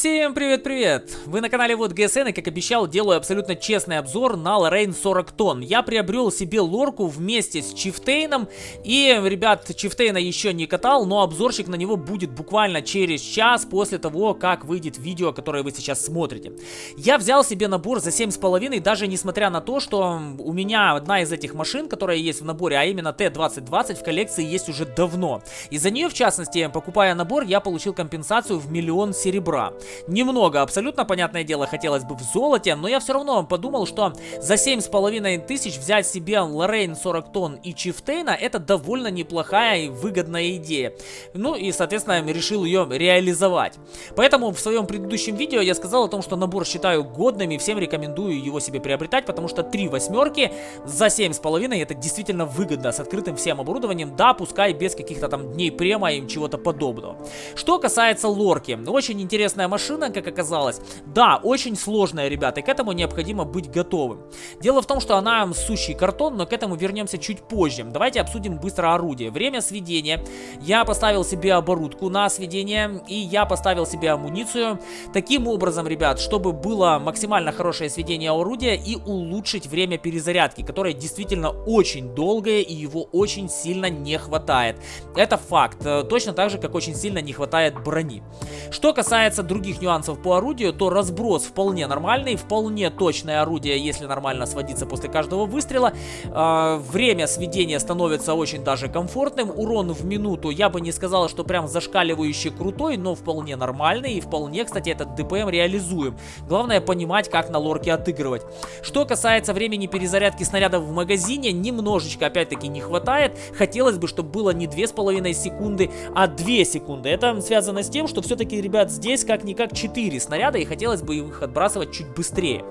Всем привет-привет! Вы на канале Вот ГСН и как обещал делаю абсолютно честный обзор на Лоррейн 40 тонн. Я приобрел себе лорку вместе с Чифтейном и, ребят, Чифтейна еще не катал, но обзорчик на него будет буквально через час после того, как выйдет видео, которое вы сейчас смотрите. Я взял себе набор за 7,5, даже несмотря на то, что у меня одна из этих машин, которая есть в наборе, а именно Т-2020 в коллекции есть уже давно. И за нее, в частности, покупая набор, я получил компенсацию в миллион серебра. Немного, абсолютно понятное дело, хотелось бы в золоте, но я все равно подумал, что за 7,5 тысяч взять себе Лоррейн 40 тонн и Чифтейна это довольно неплохая и выгодная идея. Ну и, соответственно, решил ее реализовать. Поэтому в своем предыдущем видео я сказал о том, что набор считаю годным и всем рекомендую его себе приобретать, потому что три восьмерки за 7,5 это действительно выгодно, с открытым всем оборудованием, да, пускай без каких-то там дней према и чего-то подобного. Что касается лорки, очень интересная машина, как оказалось. Да, очень сложная, ребята, и к этому необходимо быть готовым. Дело в том, что она сущий картон, но к этому вернемся чуть позже. Давайте обсудим быстро орудие. Время сведения. Я поставил себе оборудку на сведение, и я поставил себе амуницию. Таким образом, ребят, чтобы было максимально хорошее сведение орудия и улучшить время перезарядки, которое действительно очень долгое, и его очень сильно не хватает. Это факт. Точно так же, как очень сильно не хватает брони. Что касается других других нюансов по орудию, то разброс вполне нормальный, вполне точное орудие, если нормально сводиться после каждого выстрела. Э, время сведения становится очень даже комфортным. Урон в минуту я бы не сказал, что прям зашкаливающий крутой, но вполне нормальный и вполне, кстати, этот ДПМ реализуем. Главное понимать, как на лорке отыгрывать. Что касается времени перезарядки снарядов в магазине, немножечко опять-таки не хватает. Хотелось бы, чтобы было не 2,5 секунды, а 2 секунды. Это связано с тем, что все-таки, ребят, здесь как ни как 4 снаряда, и хотелось бы их отбрасывать чуть быстрее.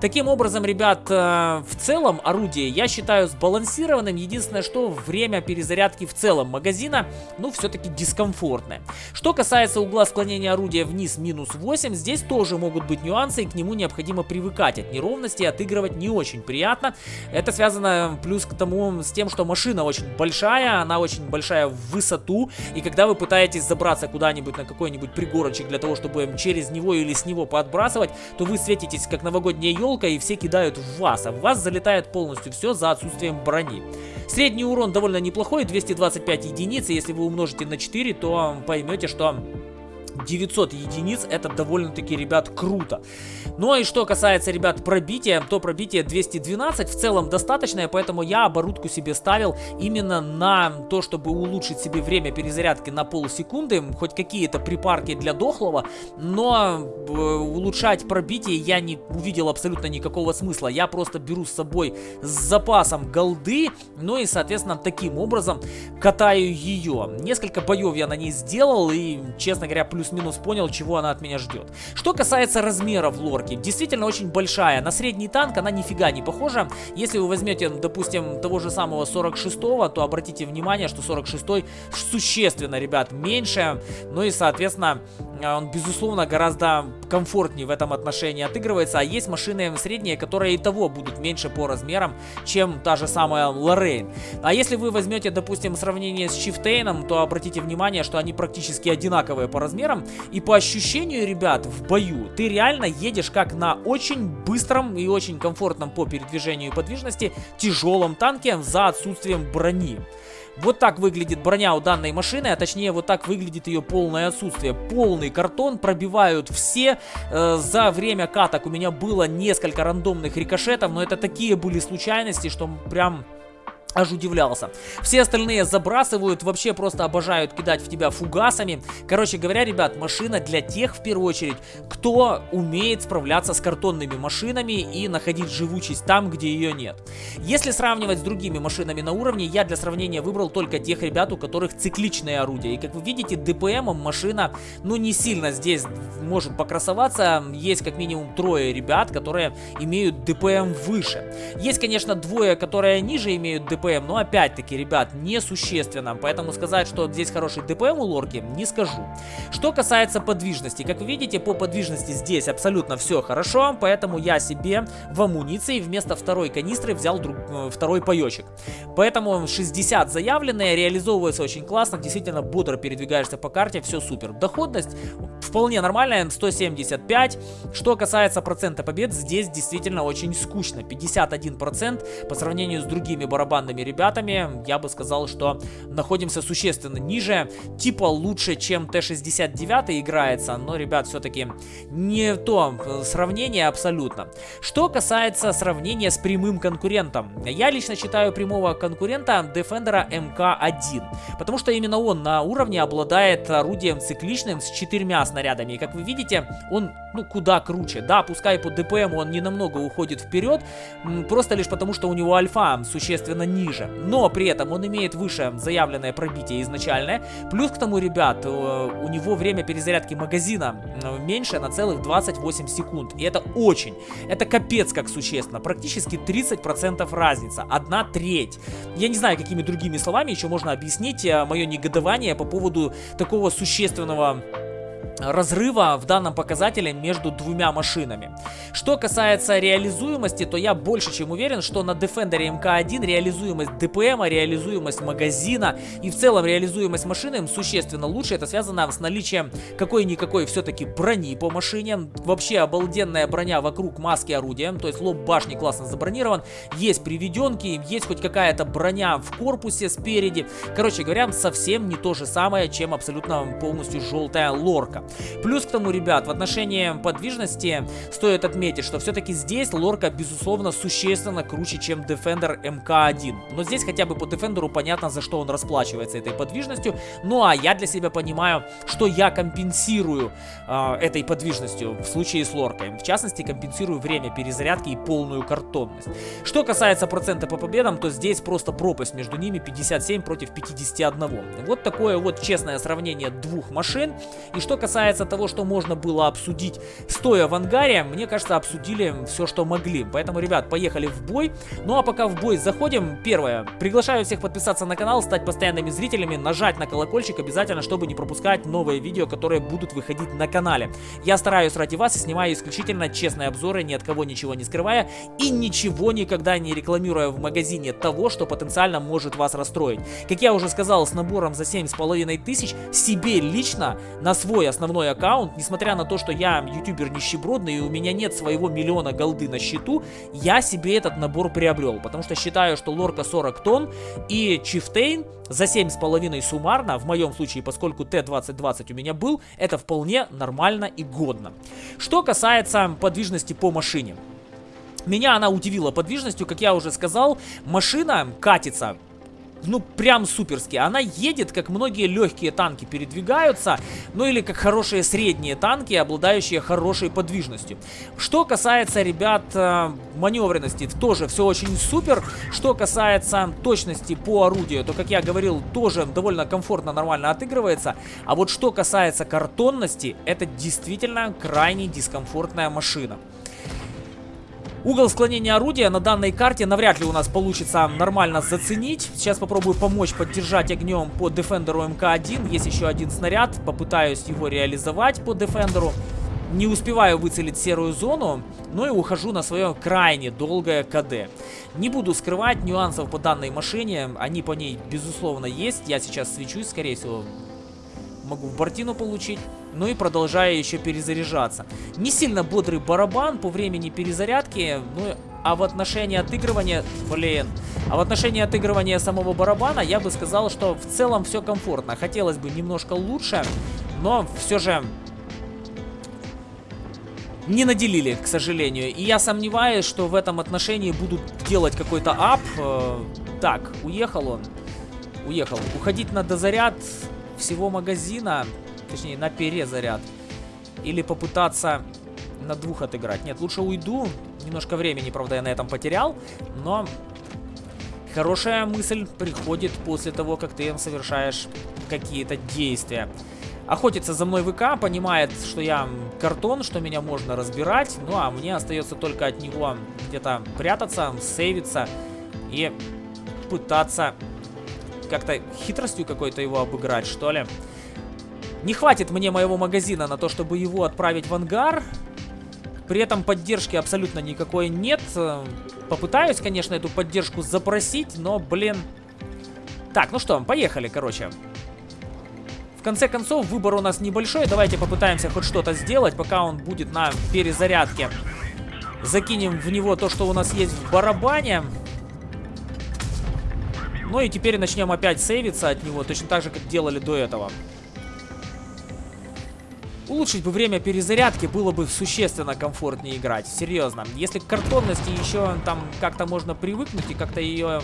Таким образом, ребят, э, в целом орудие я считаю сбалансированным. Единственное, что время перезарядки в целом магазина, ну, все-таки дискомфортное. Что касается угла склонения орудия вниз минус 8, здесь тоже могут быть нюансы, и к нему необходимо привыкать. От неровности отыгрывать не очень приятно. Это связано плюс к тому, с тем, что машина очень большая, она очень большая в высоту, и когда вы пытаетесь забраться куда-нибудь на какой-нибудь пригорочек для того, чтобы чтобы через него или с него подбрасывать, то вы светитесь как новогодняя елка и все кидают в вас, а в вас залетает полностью все за отсутствием брони. Средний урон довольно неплохой, 225 единиц, если вы умножите на 4, то поймете, что 900 единиц, это довольно-таки, ребят, круто. Ну и что касается, ребят, пробития, то пробитие 212 в целом достаточное, поэтому я оборудку себе ставил именно на то, чтобы улучшить себе время перезарядки на полсекунды, хоть какие-то припарки для дохлого, но э, улучшать пробитие я не увидел абсолютно никакого смысла. Я просто беру с собой с запасом голды, ну и, соответственно, таким образом катаю ее. Несколько боев я на ней сделал и, честно говоря, плюс плюс-минус понял, чего она от меня ждет. Что касается размеров лорки, действительно очень большая. На средний танк она нифига не похожа. Если вы возьмете, допустим, того же самого 46-го, то обратите внимание, что 46-й существенно, ребят, меньше. Ну и, соответственно, он, безусловно, гораздо комфортнее в этом отношении отыгрывается. А есть машины средние, которые и того будут меньше по размерам, чем та же самая Лоррейн. А если вы возьмете, допустим, сравнение с Чифтейном, то обратите внимание, что они практически одинаковые по размерам. И по ощущению, ребят, в бою ты реально едешь как на очень быстром и очень комфортном по передвижению и подвижности тяжелом танке за отсутствием брони. Вот так выглядит броня у данной машины, а точнее вот так выглядит ее полное отсутствие. Полный картон, пробивают все. Э, за время каток у меня было несколько рандомных рикошетов, но это такие были случайности, что прям аж удивлялся. Все остальные забрасывают, вообще просто обожают кидать в тебя фугасами. Короче говоря, ребят, машина для тех, в первую очередь, кто умеет справляться с картонными машинами и находить живучесть там, где ее нет. Если сравнивать с другими машинами на уровне, я для сравнения выбрал только тех ребят, у которых цикличные орудия. И как вы видите, ДПМом машина, ну, не сильно здесь может покрасоваться. Есть как минимум трое ребят, которые имеют ДПМ выше. Есть, конечно, двое, которые ниже имеют ДПМ, ДПМ, но опять-таки, ребят, несущественно. Поэтому сказать, что здесь хороший ДПМ у лорки, не скажу. Что касается подвижности, как вы видите, по подвижности здесь абсолютно все хорошо, поэтому я себе в амуниции вместо второй канистры взял друг, э, второй паечек. Поэтому 60 заявленные, реализовывается очень классно, действительно бодро передвигаешься по карте, все супер. Доходность вполне нормальная, 175. Что касается процента побед, здесь действительно очень скучно. 51% по сравнению с другими барабанными ребятами, я бы сказал, что находимся существенно ниже. Типа лучше, чем Т-69 играется, но, ребят, все-таки не то э, сравнение абсолютно. Что касается сравнения с прямым конкурентом, я лично считаю прямого конкурента Defender MK1, потому что именно он на уровне обладает орудием цикличным с четырьмя снарядами. И как вы видите, он ну куда круче. Да, пускай по ДПМ он не намного уходит вперед, просто лишь потому, что у него альфа существенно ниже. Но при этом он имеет выше заявленное пробитие изначальное. Плюс к тому, ребят, э, у него время перезарядки магазина меньше на целых 28 секунд. И это очень, это капец как существенно. Практически 30% разница. Одна треть. Я не знаю, какими другими словами еще можно объяснить э, мое негодование по поводу такого существенного разрыва в данном показателе между двумя машинами. Что касается реализуемости, то я больше чем уверен, что на Defender MK1 реализуемость ДПМ, реализуемость магазина и в целом реализуемость машины существенно лучше. Это связано с наличием какой-никакой все-таки брони по машине. Вообще обалденная броня вокруг маски орудия, то есть лоб башни классно забронирован. Есть приведенки, есть хоть какая-то броня в корпусе спереди. Короче говоря, совсем не то же самое, чем абсолютно полностью желтая лорка. Плюс к тому, ребят, в отношении подвижности стоит отметить, что все-таки здесь лорка, безусловно, существенно круче, чем Defender MK1. Но здесь хотя бы по Defender понятно, за что он расплачивается этой подвижностью. Ну а я для себя понимаю, что я компенсирую э, этой подвижностью в случае с лоркой. В частности, компенсирую время перезарядки и полную картонность. Что касается процента по победам, то здесь просто пропасть между ними 57 против 51. Вот такое вот честное сравнение двух машин. И что касается касается того, что можно было обсудить стоя в ангаре, мне кажется, обсудили все, что могли. Поэтому, ребят, поехали в бой. Ну а пока в бой заходим, первое, приглашаю всех подписаться на канал, стать постоянными зрителями, нажать на колокольчик обязательно, чтобы не пропускать новые видео, которые будут выходить на канале. Я стараюсь ради вас и снимаю исключительно честные обзоры, ни от кого ничего не скрывая и ничего никогда не рекламируя в магазине того, что потенциально может вас расстроить. Как я уже сказал, с набором за 7,5 тысяч себе лично на свой основной основной аккаунт, несмотря на то, что я ютубер нищебродный и у меня нет своего миллиона голды на счету, я себе этот набор приобрел, потому что считаю, что лорка 40 тонн и чифтейн за 7,5 суммарно, в моем случае, поскольку Т-2020 у меня был, это вполне нормально и годно. Что касается подвижности по машине. Меня она удивила подвижностью, как я уже сказал, машина катится ну, прям суперски. Она едет, как многие легкие танки передвигаются, ну или как хорошие средние танки, обладающие хорошей подвижностью. Что касается, ребят, э, маневренности, тоже все очень супер. Что касается точности по орудию, то, как я говорил, тоже довольно комфортно, нормально отыгрывается. А вот что касается картонности, это действительно крайне дискомфортная машина. Угол склонения орудия на данной карте навряд ли у нас получится нормально заценить. Сейчас попробую помочь поддержать огнем по Defender МК-1. Есть еще один снаряд. Попытаюсь его реализовать по Defender. Не успеваю выцелить серую зону, но и ухожу на свое крайне долгое КД. Не буду скрывать нюансов по данной машине. Они по ней, безусловно, есть. Я сейчас свечусь, скорее всего, могу в бортину получить. Ну и продолжаю еще перезаряжаться. Не сильно бодрый барабан по времени перезарядки, ну а в отношении отыгрывания, блин, а в отношении отыгрывания самого барабана я бы сказал, что в целом все комфортно. Хотелось бы немножко лучше, но все же не наделили, к сожалению. И я сомневаюсь, что в этом отношении будут делать какой-то ап. Э, так, уехал он. Уехал. Уходить на дозаряд всего магазина, точнее на перезаряд, или попытаться на двух отыграть. Нет, лучше уйду. Немножко времени, правда, я на этом потерял, но хорошая мысль приходит после того, как ты совершаешь какие-то действия. Охотится за мной ВК, понимает, что я картон, что меня можно разбирать, ну а мне остается только от него где-то прятаться, сейвиться и пытаться как-то хитростью какой-то его обыграть, что ли. Не хватит мне моего магазина на то, чтобы его отправить в ангар. При этом поддержки абсолютно никакой нет. Попытаюсь, конечно, эту поддержку запросить, но, блин... Так, ну что, поехали, короче. В конце концов, выбор у нас небольшой. Давайте попытаемся хоть что-то сделать, пока он будет на перезарядке. Закинем в него то, что у нас есть в барабане. Ну и теперь начнем опять сейвиться от него, точно так же, как делали до этого. Улучшить бы время перезарядки было бы существенно комфортнее играть, серьезно. Если к картонности еще там как-то можно привыкнуть и как-то ее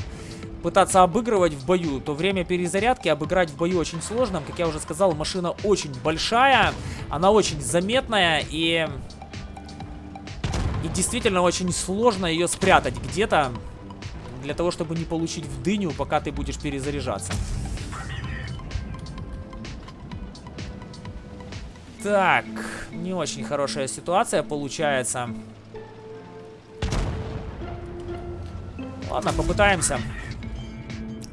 пытаться обыгрывать в бою, то время перезарядки обыграть в бою очень сложно. Как я уже сказал, машина очень большая, она очень заметная и... И действительно очень сложно ее спрятать где-то, для того, чтобы не получить в дыню, пока ты будешь перезаряжаться. Так, не очень хорошая ситуация получается. Ладно, попытаемся.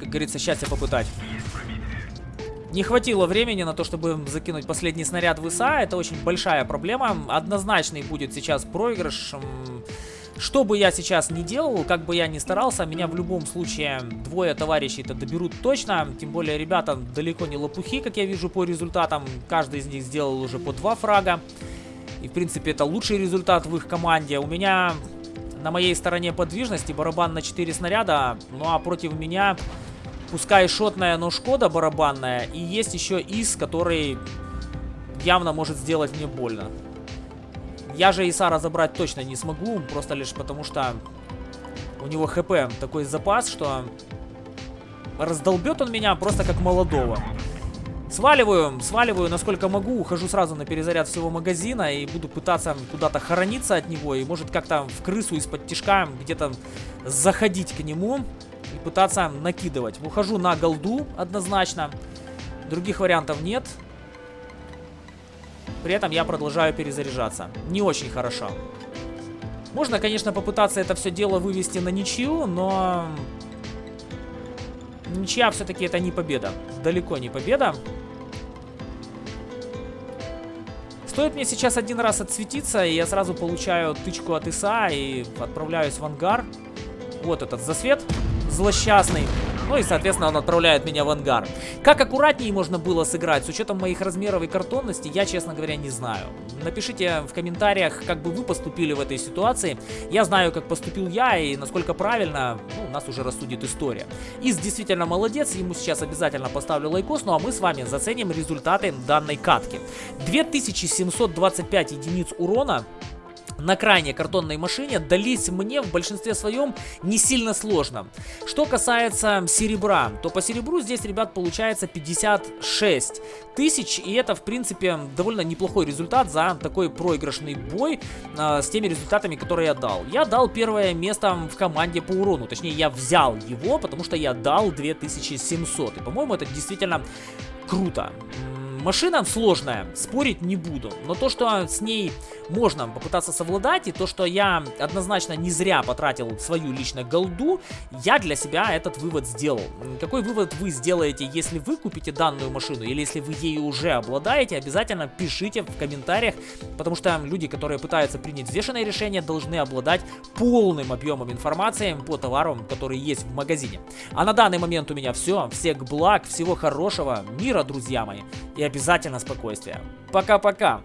Как говорится, счастье попытать. Не хватило времени на то, чтобы закинуть последний снаряд в ИСа. Это очень большая проблема. Однозначный будет сейчас проигрыш. Что бы я сейчас не делал, как бы я ни старался, меня в любом случае двое товарищей-то доберут точно. Тем более ребята далеко не лопухи, как я вижу по результатам. Каждый из них сделал уже по два фрага. И в принципе это лучший результат в их команде. У меня на моей стороне подвижности барабан на 4 снаряда. Ну а против меня, пускай шотная, но Шкода барабанная. И есть еще ИС, который явно может сделать мне больно. Я же Исара забрать точно не смогу, просто лишь потому что у него хп такой запас, что раздолбет он меня просто как молодого. Сваливаю, сваливаю насколько могу, ухожу сразу на перезаряд всего магазина и буду пытаться куда-то хорониться от него и может как-то в крысу из-под тишка где-то заходить к нему и пытаться накидывать. Ухожу на голду однозначно, других вариантов нет. При этом я продолжаю перезаряжаться. Не очень хорошо. Можно, конечно, попытаться это все дело вывести на ничью, но... Ничья все-таки это не победа. Далеко не победа. Стоит мне сейчас один раз отсветиться, и я сразу получаю тычку от ИСа и отправляюсь в ангар. Вот этот засвет злосчастный. Ну и, соответственно, он отправляет меня в ангар. Как аккуратнее можно было сыграть, с учетом моих размеров и картонности, я, честно говоря, не знаю. Напишите в комментариях, как бы вы поступили в этой ситуации. Я знаю, как поступил я и насколько правильно, ну, нас уже рассудит история. Из действительно молодец, ему сейчас обязательно поставлю лайкос, ну а мы с вами заценим результаты данной катки. 2725 единиц урона на крайней картонной машине дались мне в большинстве своем не сильно сложно. Что касается серебра, то по серебру здесь, ребят, получается 56 тысяч, и это, в принципе, довольно неплохой результат за такой проигрышный бой э, с теми результатами, которые я дал. Я дал первое место в команде по урону, точнее, я взял его, потому что я дал 2700, и, по-моему, это действительно круто. Машина сложная, спорить не буду. Но то, что с ней можно попытаться совладать, и то, что я однозначно не зря потратил свою лично голду, я для себя этот вывод сделал. Какой вывод вы сделаете, если вы купите данную машину, или если вы ею уже обладаете, обязательно пишите в комментариях, потому что люди, которые пытаются принять взвешенное решение, должны обладать полным объемом информации по товарам, которые есть в магазине. А на данный момент у меня все. Всех благ, всего хорошего, мира, друзья мои. И обязательно спокойствия. Пока-пока.